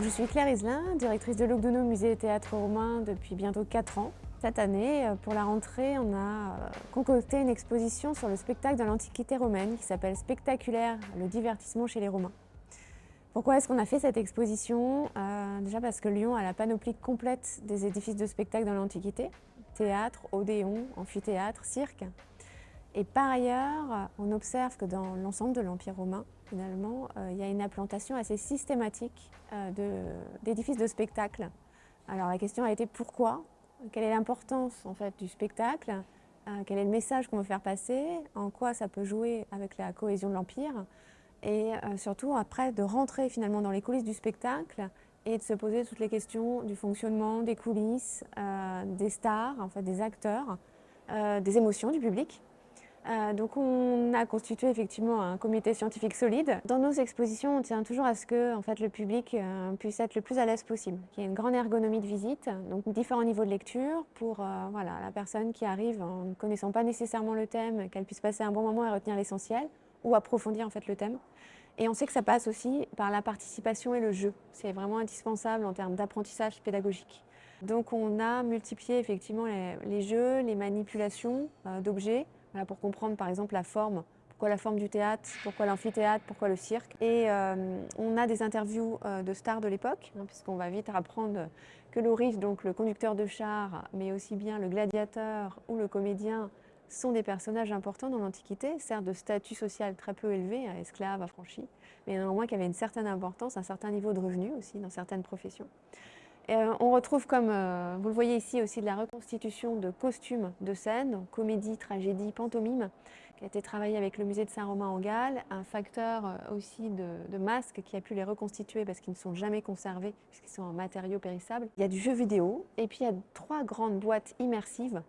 Je suis Claire Iselin, directrice de l'Ogdono Musée et Théâtre Romain depuis bientôt 4 ans. Cette année, euh, pour la rentrée, on a euh, concocté une exposition sur le spectacle de l'Antiquité romaine qui s'appelle Spectaculaire, le divertissement chez les Romains. Pourquoi est-ce qu'on a fait cette exposition? Euh, Déjà parce que Lyon a la panoplie complète des édifices de spectacle dans l'Antiquité, théâtre, odéon, amphithéâtre, cirque. Et par ailleurs, on observe que dans l'ensemble de l'Empire romain, finalement, il y a une implantation assez systématique d'édifices de, spectacle. Alors la question a été pourquoi? Quelle est l'importance en fait, du spectacle, euh, quel est le message qu'on veut faire passer, en quoi ça peut jouer avec la cohésion de l'Empire, et euh, surtout après de rentrer finalement dans les coulisses du spectacle et de se poser toutes les questions du fonctionnement, des coulisses, euh, des stars, en fait, des acteurs, des émotions du public. Euh, donc on a constitué effectivement un comité scientifique solide. Dans nos expositions, on tient toujours à ce que en fait, le public euh, puisse être le plus à l'aise possible, qu'il y ait une grande ergonomie de visite, donc différents niveaux de lecture pour euh, voilà, la personne qui arrive en ne connaissant pas nécessairement le thème, qu'elle puisse passer un bon moment et retenir l'essentiel ou approfondir en fait, le thème. Et on sait que ça passe aussi par la participation et le jeu. C'est vraiment indispensable en termes d'apprentissage pédagogique. Donc on a multiplié effectivement les, les jeux, les manipulations d'objets, pour comprendre par exemple la forme, pourquoi la forme du théâtre, pourquoi l'amphithéâtre, pourquoi le cirque? Et euh, on a des interviews euh, de stars de l'époque, hein, puisqu'on va vite apprendre que Loris, donc le conducteur de char, mais aussi bien le gladiateur ou le comédien, sont des personnages importants dans l'Antiquité, certes de statut social très peu élevé, hein, esclaves, affranchis, mais néanmoins qui avaient une certaine importance, un certain niveau de revenus aussi dans certaines professions. Euh, on retrouve, comme euh, vous le voyez ici, aussi de la reconstitution de costumes de scène, comédie, tragédie, pantomime, qui a été travaillé avec le musée de Saint-Romain en Galles, un facteur euh, aussi de, masques qui a pu les reconstituer parce qu'ils ne sont jamais conservés, puisqu'ils sont en matériaux périssables. Il y a du jeu vidéo, et puis il y a trois grandes boîtes immersives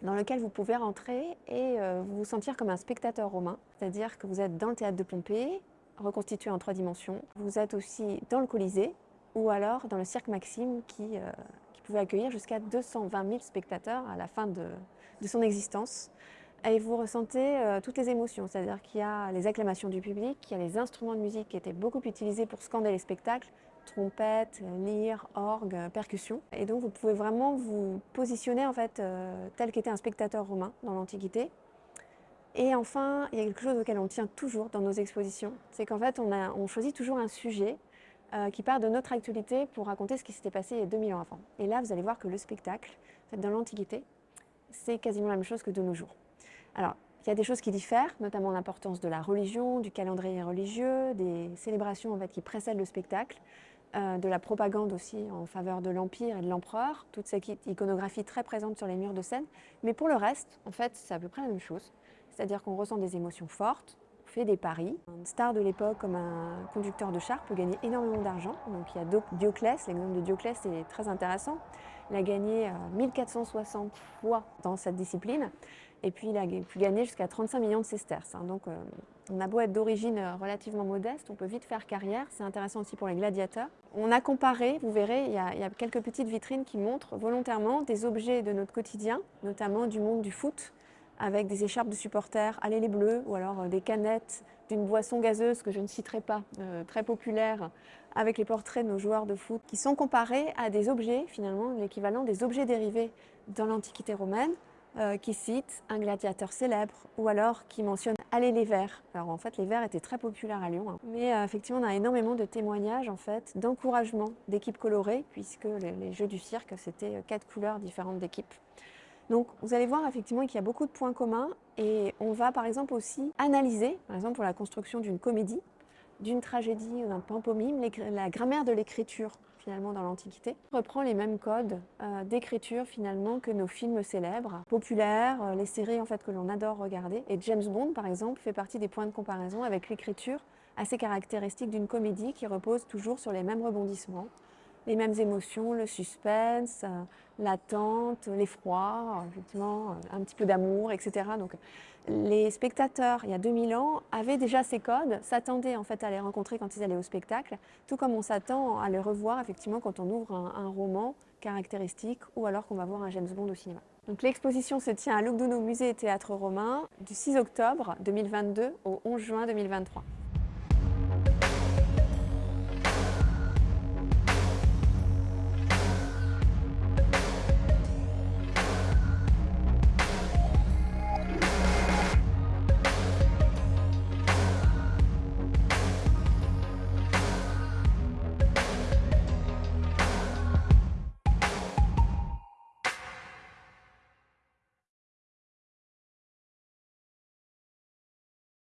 dans lesquelles vous pouvez rentrer et vous sentir comme un spectateur romain, c'est-à-dire que vous êtes dans le théâtre de Pompée, reconstitué en trois dimensions. Vous êtes aussi dans le Colisée, ou alors dans le Cirque Maxime qui, euh, pouvait accueillir jusqu'à 220 000 spectateurs à la fin de, son existence. Et vous ressentez euh, toutes les émotions, c'est-à-dire qu'il y a les acclamations du public, il y a les instruments de musique qui étaient beaucoup utilisés pour scander les spectacles, trompette, lyre, orgue, percussion. Et donc vous pouvez vraiment vous positionner en fait euh, tel qu'était un spectateur romain dans l'Antiquité. Et enfin, il y a quelque chose auquel on tient toujours dans nos expositions, c'est qu'en fait on choisit toujours un sujet euh, qui part de notre actualité pour raconter ce qui s'était passé il y a 2000 ans avant. Et là, vous allez voir que le spectacle, dans l'Antiquité, c'est quasiment la même chose que de nos jours. Alors, il y a des choses qui diffèrent, notamment l'importance de la religion, du calendrier religieux, des célébrations en fait, qui précèdent le spectacle, euh, de la propagande aussi en faveur de l'Empire et de l'Empereur, toute cette iconographie très présente sur les murs de scène. Mais pour le reste, en fait, c'est à peu près la même chose. C'est-à-dire qu'on ressent des émotions fortes, fait des paris. Une star de l'époque comme un conducteur de char peut gagner énormément d'argent. Donc il y a Dioclès, l'exemple de Dioclès est très intéressant. Il a gagné 1460 euh, fois dans cette discipline et puis il a pu gagner jusqu'à 35 millions de sesterces. Hein. Donc euh, on a beau être d'origine euh, relativement modeste, on peut vite faire carrière. C'est intéressant aussi pour les gladiateurs. On a comparé, vous verrez, il y, a, il y, a, quelques petites vitrines qui montrent volontairement des objets de notre quotidien, notamment du monde du foot, avec des écharpes de supporters, allez les bleus, ou alors euh, des canettes d'une boisson gazeuse que je ne citerai pas, euh, très populaire, avec les portraits de nos joueurs de foot, qui sont comparés à des objets, finalement, l'équivalent des objets dérivés dans l'Antiquité romaine, euh, qui citent un gladiateur célèbre, ou alors qui mentionne « Allez les Verts ». Alors en fait, les Verts étaient très populaires à Lyon, hein. mais effectivement, on a énormément de témoignages, en fait, d'encouragement d'équipes colorées, puisque les, les jeux du cirque, c'était quatre couleurs différentes d'équipes. Donc vous allez voir effectivement qu'il y a beaucoup de points communs et on va par exemple aussi analyser, par exemple pour la construction d'une comédie, d'une tragédie ou d'un pantomime, la grammaire de l'écriture finalement dans l'Antiquité. reprend les mêmes codes euh, d'écriture finalement que nos films célèbres, populaires, euh, les séries en fait que l'on adore regarder. Et James Bond par exemple fait partie des points de comparaison avec l'écriture assez caractéristique d'une comédie qui repose toujours sur les mêmes rebondissements, les mêmes émotions, le suspense, euh, l'attente, l'effroi, effectivement, euh, un petit peu d'amour, etc. Les spectateurs, il y a 2000 ans, avaient déjà ces codes, s'attendaient en fait à les rencontrer quand ils allaient au spectacle, tout comme on s'attend à les revoir effectivement quand on ouvre un, roman caractéristique ou alors qu'on va voir un James Bond au cinéma. L'exposition se tient à Lugdunum Musée et Théâtre Romain du 6 octobre 2022 au 11 juin 2023.